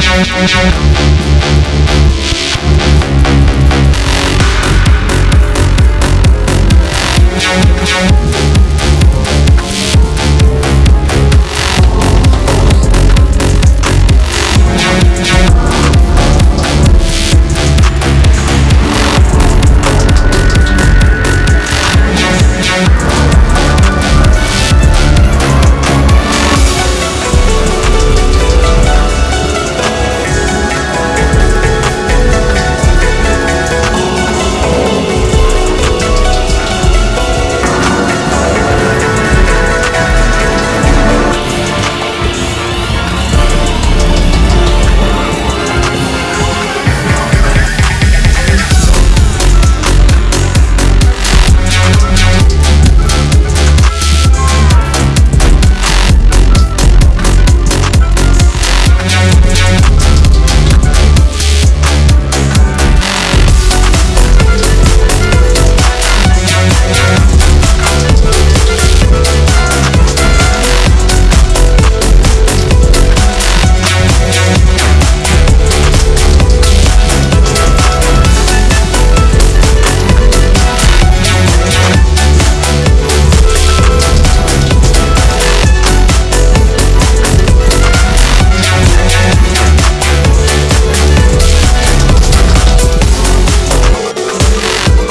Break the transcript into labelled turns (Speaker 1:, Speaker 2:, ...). Speaker 1: Transcrição e